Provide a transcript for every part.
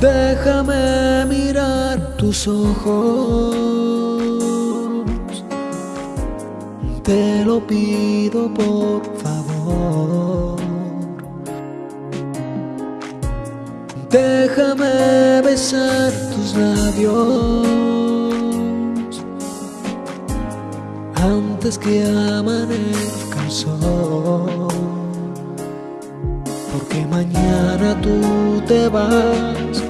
Déjame mirar tus ojos, te lo pido por favor. Déjame besar tus labios antes que amanezca sol. Porque mañana tú te vas y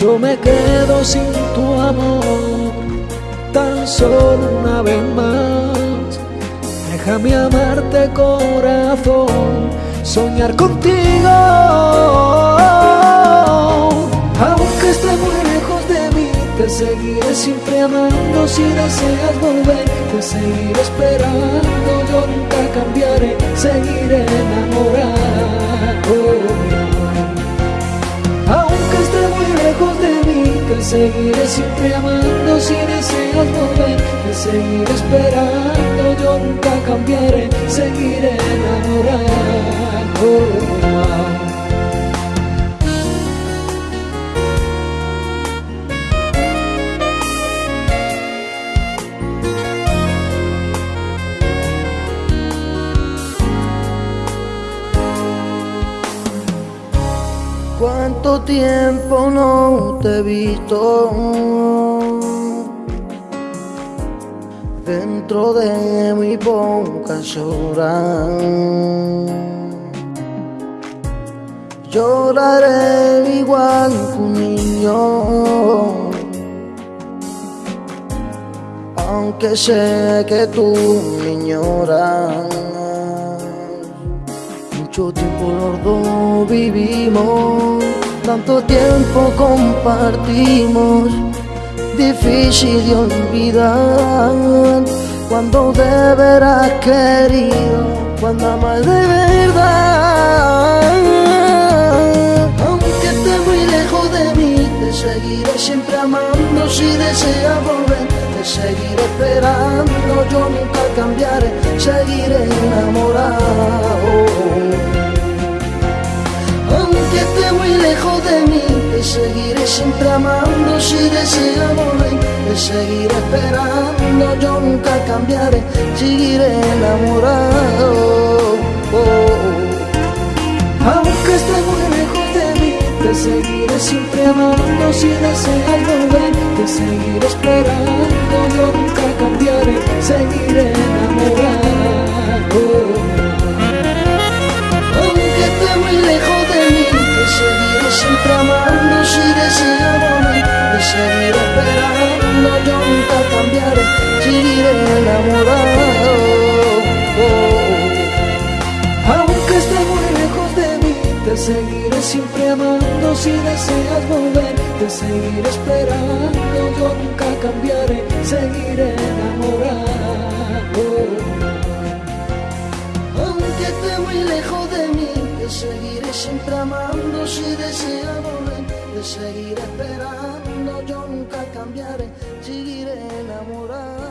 yo me quedo sin tu amor. Tan solo una vez más, déjame amarte corazón, soñar contigo. Aunque esté muy lejos de mí, te seguiré siempre amando si deseas volver, te seguiré esperando, yo nunca cambiaré, seguiré enamorado. Seguiré siempre amando si deseas volver, te seguiré esperando, yo nunca cambiaré, seguiré enamorado. ¿Cuánto tiempo no te he visto? Dentro de mi boca llorar. Lloraré igual que un niño. Aunque sé que tú me ignoras mucho tiempo los vivimos, tanto tiempo compartimos, difícil de olvidar cuando de veras querido, cuando amas de verdad. Aunque esté muy lejos de mí, te seguiré siempre amando si deseas volver. Esperando, yo nunca cambiaré, seguiré enamorado. Aunque esté muy lejos de mí, te seguiré siempre amando si deseas volver. Te seguiré esperando, yo nunca cambiaré, seguiré enamorado. Aunque esté muy lejos de mí, te seguiré siempre amando si deseas volver, te seguiré esperando, siempre amando si. Te seguiré esperando, yo nunca cambiaré, seguiré enamorado. Aunque esté muy lejos de mí, te seguiré siempre amando si deseas volver, te seguiré esperando, yo nunca cambiaré, seguiré enamorado. Aunque esté muy lejos de mí, te seguiré siempre amando si desea volver. Te seguiré esperando, yo nunca cambiaré. Seguiré enamorado.